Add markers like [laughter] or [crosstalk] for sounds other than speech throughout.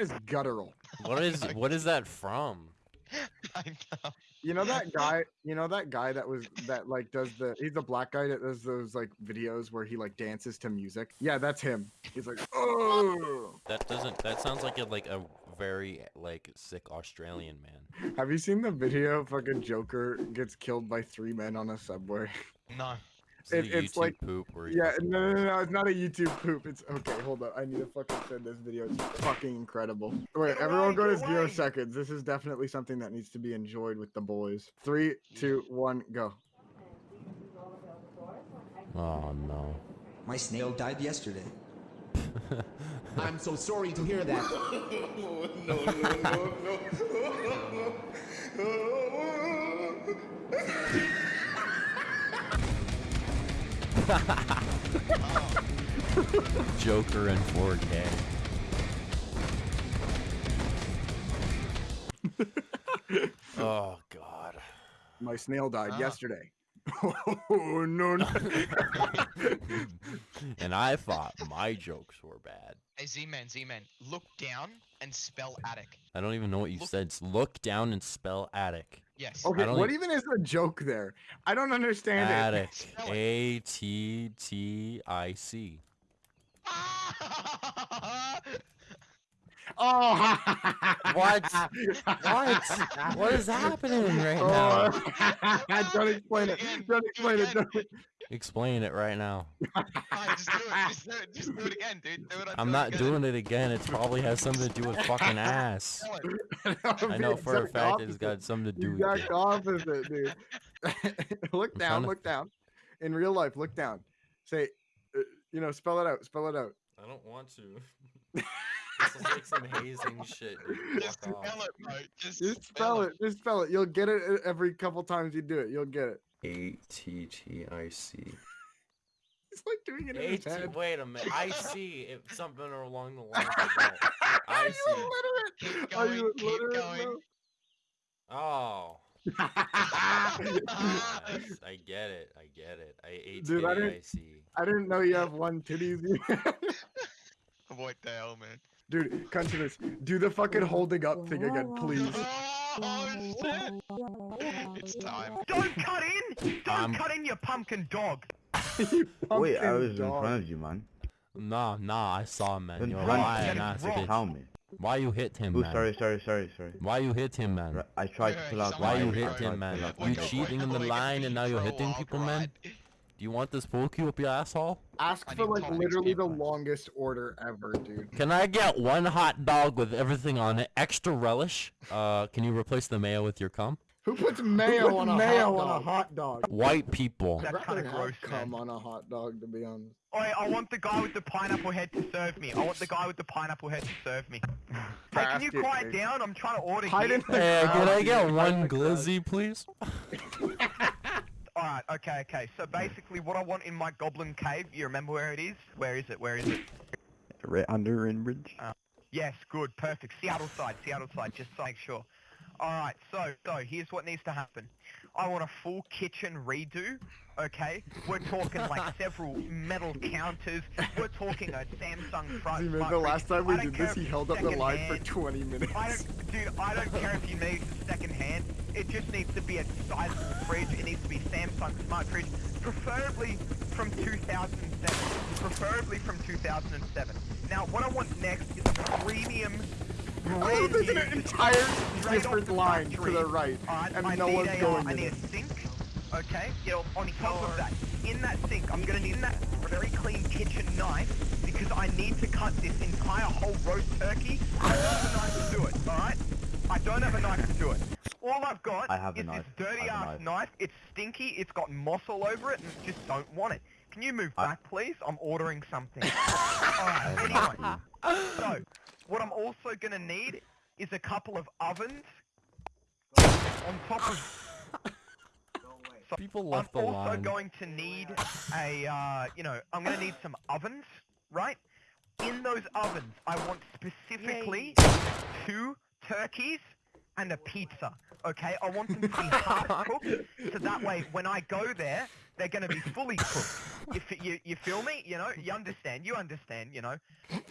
That is guttural. What is [laughs] what is that from? I know. You know that guy? You know that guy that was that like does the? He's a black guy that does those like videos where he like dances to music. Yeah, that's him. He's like, oh. That doesn't. That sounds like a like a very like sick Australian man. Have you seen the video? Fucking Joker gets killed by three men on a subway. No. Is it It- it's YouTube like- poop where he Yeah, does- no, no, no, it's not a YouTube poop. It's okay. Hold up, I need to fucking send this video. It's fucking incredible. Wait, Get everyone away, go to get zero seconds. This is definitely something that needs to be enjoyed with the boys. Three, two, one, go. Oh no. My snail died yesterday. [laughs] I'm so sorry to hear that. [laughs] [laughs] [laughs] Joker in 4K. [laughs] oh god. My snail died Ah. yesterday. Oh no, no. [laughs] and I thought my jokes were bad. Hey, Z-Man, Z-Man, look down and spell attic. I don't even know what you Look- said. It's look down and spell attic. Yes. Okay, what e- even is the joke there? I don't understand it. Attic. [laughs] A T T I C. [laughs] Oh, What? What? What is happening right now? Oh, [laughs] don't explain it. Again, Don't do it explain it. again. Don't... Explain it right now. Fine, just do it. Just do it. Just do it again, dude. Do it. I'm not doing it again. It probably has something to do with fucking ass. I know for a fact it's got something to do with exact it. opposite, dude. [laughs] look I'm down, trying to- look down. In real life, look down. Say, uh, you know, spell it out. Spell it out. I don't want to. [laughs] this is like some hazing shit. Dude. [laughs] Just Fuck spell off. it, bro. Just, Just spell it. Just spell it. You'll get it every couple times you do it. You'll get it. A T T I C. [laughs] It's like doing it in his AT head. wait a minute. I [laughs] see if something along the lines of that. Are I you see. illiterate? Keep Are you going, keep illiterate, going. Oh. Yes, I get it. I get it. I A Dude, I T didn't- I C. I didn't know you have one titties. What the hell, man? Dude, cut to this. Do the fucking holding up thing again, [laughs] please. [laughs] Oh, shit. It's time. Don't cut in! Don't I'm- cut in, you pumpkin dog! [laughs] You Wait, I pumpkin was in front of you, man. Nah, nah, I saw him, man. Then You're run- lying, Get it ass bitch. Tell me. Why you hit him, Oh, man? sorry, sorry, sorry, sorry. Why you hit him, man? I tried to Wait, pull out Why you somebody- hit him, man? You my Wait, wait, cheating in the line and now you're hitting people, man? Ride. Do you want this pool cue up your asshole? Ask I for like literally the longest order ever, dude. Can I get one hot dog with everything on it, extra relish? Uh, can you replace the mayo with your cum? Who puts mayo on a mayo hot on a dog? hot dog? White people. I'd That's kinda gross, cum man. on a hot dog, to be honest. Oi, I want the guy with the pineapple head to serve me. I want the guy with the pineapple head to serve me. [laughs] Hey, can you quiet case. down? I'm trying to order Hide here. in the Hey, crowd, can I get Hide one glizzy, please? [laughs] Alright, okay, okay. So basically what I want in my goblin cave, you remember where it is? Where is it? Where is it? Right under Inbridge. Uh, yes, good, perfect. Seattle side, Seattle side, just to make sure. Alright, so, so, here's what needs to happen. I want a full kitchen redo, okay? We're talking like [laughs] several metal counters. We're talking a Samsung front. Front the last time we did this, he held up the line for 20 minutes. I don't, dude, I don't care if you need it second hand. It just needs to be a sizable fridge. It needs to be Samsung smart fridge, preferably from 2007. Preferably from 2007. Now, what I want next is a premium. Oh, brand there's an entire different the line to the right, Alright, and I no need one's a, uh, going I need a sink. Okay, you know, on top of that, in that sink, I'm gonna need that very clean kitchen knife because I need to cut this entire whole roast turkey. I don't have a knife to do it. All right, I don't have a knife to do it. All I've got I have is knife. this dirty I have a ass knife. knife. It's stinky. It's got moss all over it, and I just don't want it. Can you move I- back, please? I'm ordering something. [laughs] Alright, anyway. So, what I'm also gonna need is a couple of ovens on top of So [laughs] People I'm left the also line. going to need a, uh, you know, I'm going to need some ovens, right? In those ovens, I want specifically two turkeys and a pizza, okay? I want them to be half cooked, so that way when I go there, They're gonna be fully cooked. You, you, you feel me? You know, you understand, you understand, you know.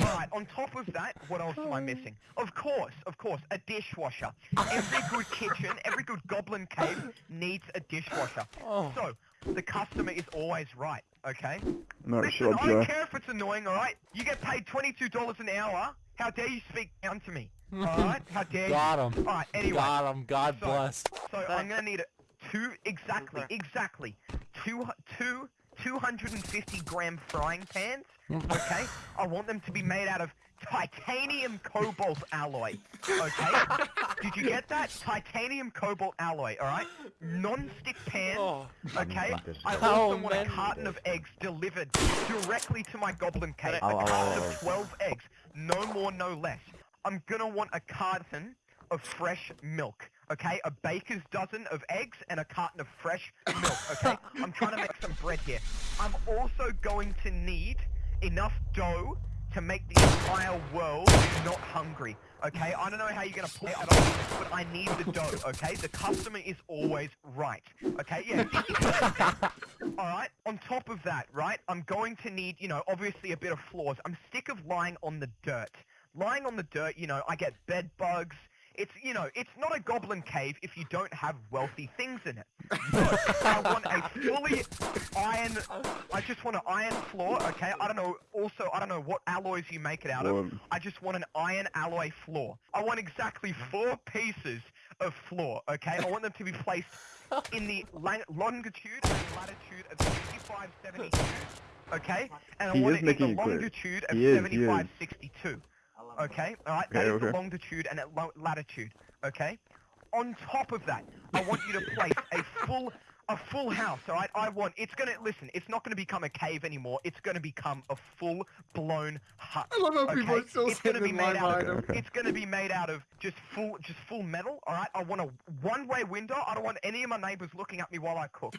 Alright, on top of that, what else am I oh. missing? Of course, of course, a dishwasher. Every good kitchen, every good goblin cave needs a dishwasher. Oh. So, the customer is always right, okay? No, Listen, up, I don't care if it's annoying, alright? You get paid $22 an hour. How dare you speak down to me? Alright? How dare Got you? him. Alright, anyway. Got him. God So- bless. So I'm gonna need a two exactly, exactly two two 250 gram frying pans. [laughs] Okay, I want them to be made out of titanium cobalt alloy. Okay, [laughs] did you get that? Titanium cobalt alloy. All right, non-stick pans, oh. Okay, I also Oh, want a carton of eggs delivered directly to my goblin cave. Oh, a ow, carton of 12 eggs, no more, no less. I'm gonna want a carton of fresh milk. Okay, a baker's dozen of eggs and a carton of fresh milk. Okay, [laughs] I'm trying to make some bread here. I'm also going to need enough dough to make the entire world not hungry. Okay, I don't know how you're gonna pull that off, but I need the dough. Okay, the customer is always right. Okay, yeah. [laughs] All right. On top of that, right, I'm going to need, you know, obviously a bit of floors. I'm sick of lying on the dirt lying on the dirt, you know, I get bed bugs. It's, you know, it's not a goblin cave if you don't have wealthy things in it. I want a fully iron, I just want an iron floor, okay? I don't know, also, I don't know what alloys you make it out of. I just want an iron alloy floor. I want exactly four pieces of floor, okay? I want them to be placed in the lang- longitude and latitude of 6572, okay? And I he want it in the longitude of 7562 okay? Alright, that okay, is the longitude and latitude, okay? On top of that, I want you to place a full a full house, all right? I want, it's going to, listen, it's not going to become a cave anymore. It's going to become a full-blown hut. I love how okay? people are still it's gonna be made out of. It's going to be made out of just full, just full metal, all right? I want a one-way window. I don't want any of my neighbors looking at me while I cook,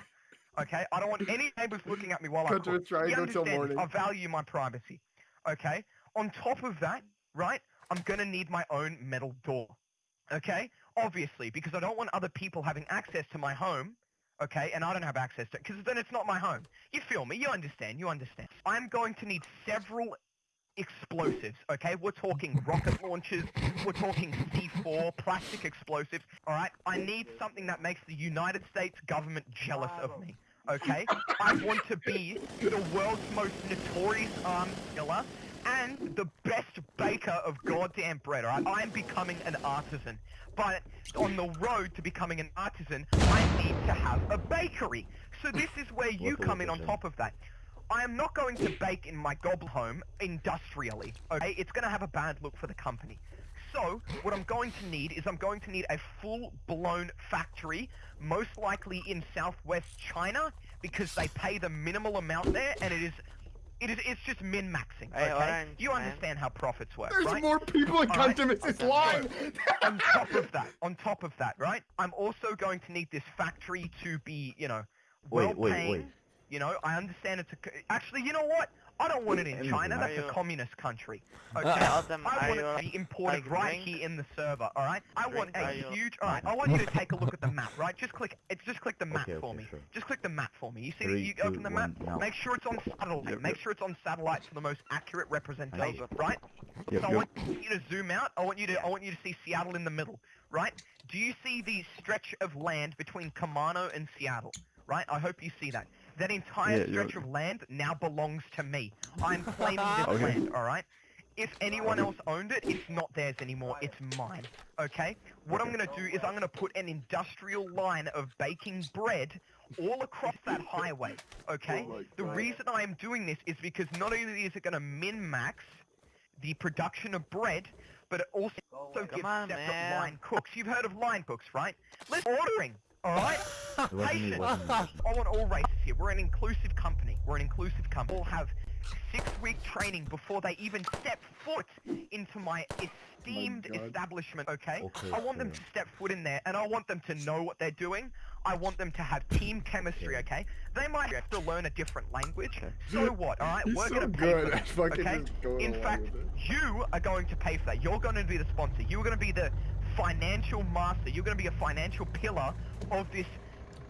okay? I don't want any neighbors looking at me while I cook. You understand? I value my privacy, okay? On top of that, right, I'm gonna need my own metal door. Okay? Obviously, because I don't want other people having access to my home. Okay, and I don't have access to it, because then it's not my home. You feel me? You understand? You understand? I'm going to need several explosives, okay? We're talking rocket launchers, we're talking C4, plastic explosives, alright? I need something that makes the United States government jealous of me, okay? I want to be the world's most notorious arms dealer and the best baker of goddamn bread, alright? I am becoming an artisan. But on the road to becoming an artisan, I need to have a bakery. So [laughs] this is where you come in on top of that. I am not going to bake in my gobble home industrially, okay? It's going to have a bad look for the company. So, what I'm going to need is I'm going to need a full-blown factory, most likely in southwest China, because they pay the minimal amount there, and it is, it is, it's just min-maxing, Hey, okay? Orange, you man. understand how profits work, There's right? more people in Alright. Cuntimus. It's lying! on top of that, on top of that, right? I'm also going to need this factory to be, you know, well Wait, wait, wait. You know, I understand it's a. Actually, you know what? I don't want it in China. That's a communist country. [laughs] Okay. Them, I want it to be imported right here in the server. All right. I want a huge. All right. I want you to take a look at the map. Right. Just click. It's just click the [laughs] map Okay, for me. sure. Just click the map for me. You see? Three, you two, open the map. one. Make sure it's on satellite. Make sure it's on satellite for the most accurate representation. Right. Yep, so I want you to zoom out. I want you to I want you to see Seattle in the middle, right? Do you see the stretch of land between Camano and Seattle? Right? I hope you see that. That entire Yeah, yeah. stretch of land now belongs to me. I'm claiming this [laughs] Okay. land, all right? If anyone else owned it, it's not theirs anymore. It's mine. Okay? What I'm going to do is I'm going to put an industrial line of baking bread all across that [laughs] highway. Okay? Oh my the God. reason I am doing this is because not only is it going to min-max the production of bread, but it also oh, gives on, separate man. line cooks. You've heard of line cooks, right? Let's ordering. All right. [laughs] It wasn't me, it Patience. wasn't me. I want all races here. We're an inclusive company. We're an inclusive company. All have six-week training before they even step foot into oh my esteemed God. establishment. Okay. Okay, I want them to step foot in there, and I want them to know what they're doing. I want them to have team chemistry. Okay. They might have to learn a different language. So what? All right. He's We're so gonna pay good for at that. fucking Okay. In fact, you are going to pay for that. You're going to be the sponsor. You're going to be the financial master. You're going to be a financial pillar of this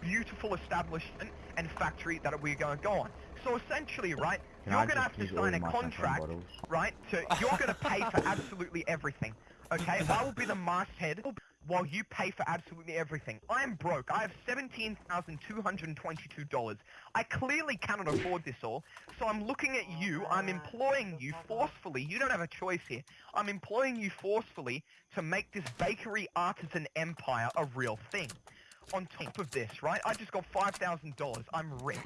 beautiful establishment, and factory that we're going to go on. So essentially, right, Can you're going to have to sign a contract, right? To you're going to pay for absolutely everything. Okay, [laughs] I will be the masthead while you pay for absolutely everything. I am broke. I have seventeen thousand two hundred and twenty-two dollars. I clearly cannot afford this all, so I'm looking at you. Oh, I'm employing you forcefully. You don't have a choice here. I'm employing you forcefully to make this bakery artisan empire a real thing. On top of this, right? I just got five thousand dollars. I'm rich.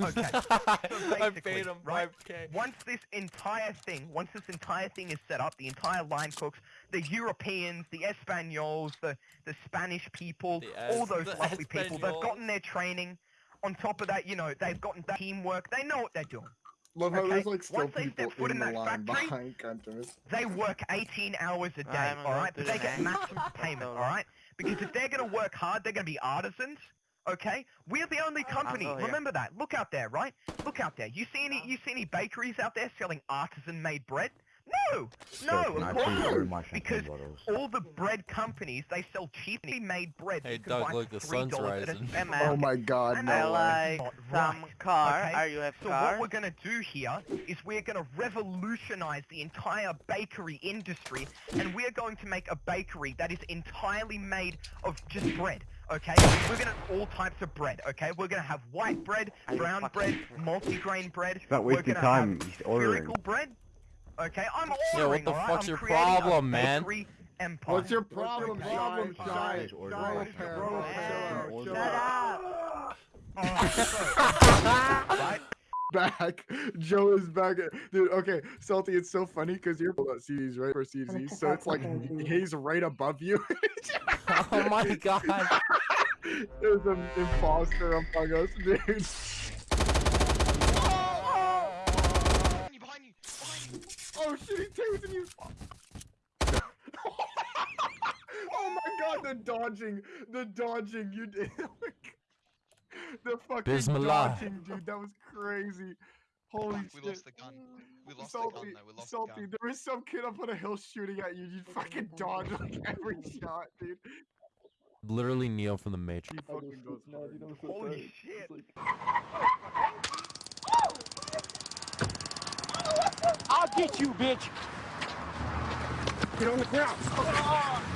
Okay. [laughs] So I basically, paid him right? 5k. Once this entire thing, once this entire thing is set up, the entire line cooks, the Europeans, the Espanols, the the Spanish people, The all those the lovely people, they've gotten their training. On top of that, you know, they've gotten that teamwork. They know what they're doing. Love how Okay, there's like still once they people step foot in in the that line factory- behind counters. They work 18 hours a day, alright? But they get maximum payment, [laughs] alright? Because if they're gonna work hard, they're gonna be artisans, okay? We're the only company. here. Remember that. Look out there, right? Look out there. You see any you see any bakeries out there selling artisan-made bread? No! No, of course please not. order my champagne Because all the bread companies, they sell cheaply made bread. Hey, you can Doug, look, for the sun's $3 at a rising. Hey, supermarket. man. Oh my god, no I like some right, car. okay? Are you have So car? what we're gonna do here is we're gonna revolutionize the entire bakery industry, and we're going to make a bakery that is entirely made of just bread. Okay, we're gonna have all types of bread. Okay, we're gonna have white bread, brown bread, serious? multi-grain bread. Stop we're wasting gonna time. have He's ordering. spherical bread. Okay, I'm Yeah, what the alright? fuck's I'm your problem, man? Empire. What's your problem, Okay. problem, Shy, Shut up. Alright, [laughs] right? back. Joe is back. Dude, okay, Salty, it's so funny because you're at CDs, right? For CDs. So it's like he's right above you. [laughs] oh my god. There's an imposter among us, dude. Behind you, behind you, behind you. Oh shit, he's you. oh my god, the dodging, the dodging you did. [laughs] Oh the fucking Bismillah. dodging, dude. That was crazy. Holy Fuck, shit. we lost the gun. We lost Salty, the gun though, we lost Salty, the gun. there was some kid up on a hill shooting at you. You fucking dodge like [laughs] every shot, dude. Literally Neo from the Matrix. He fucking goes hard. Holy shit. I'll get you, bitch. Get on the ground.